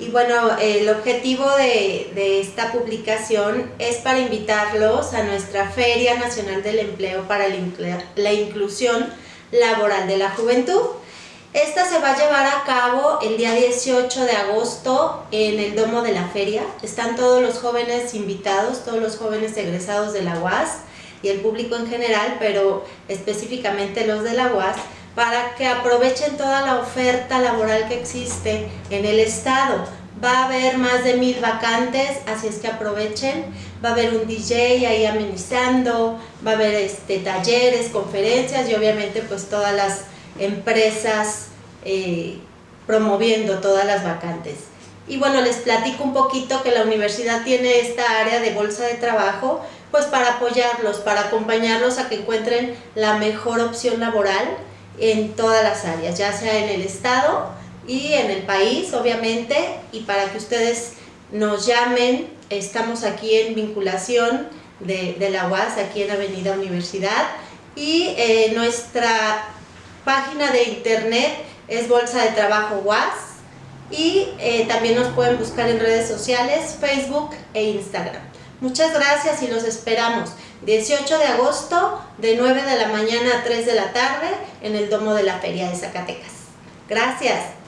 Y bueno, el objetivo de, esta publicación es para invitarlos a nuestra Feria Nacional del Empleo para la Inclusión Laboral de la Juventud. Esta se va a llevar a cabo el día 18 de agosto en el Domo de la Feria. Están todos los jóvenes invitados, todos los jóvenes egresados de la UAS y el público en general, pero específicamente los de la UAS, para que aprovechen toda la oferta laboral que existe en el estado. Va a haber más de mil vacantes, así es que aprovechen. Va a haber un DJ ahí amenizando, va a haber este, talleres, conferencias y obviamente pues todas las empresas eh, promoviendo todas las vacantes. Y bueno, les platico un poquito que la universidad tiene esta área de bolsa de trabajo, pues para apoyarlos, para acompañarlos a que encuentren la mejor opción laboral en todas las áreas, ya sea en el estado y en el país, obviamente, y para que ustedes nos llamen, estamos aquí en vinculación de, la UAS, aquí en Avenida Universidad, y eh, nuestra página de internet es Bolsa de Trabajo UAS y eh, también nos pueden buscar en redes sociales, Facebook e Instagram. Muchas gracias y los esperamos 18 de agosto de 9 de la mañana a 3 de la tarde en el Domo de la Feria de Zacatecas. Gracias.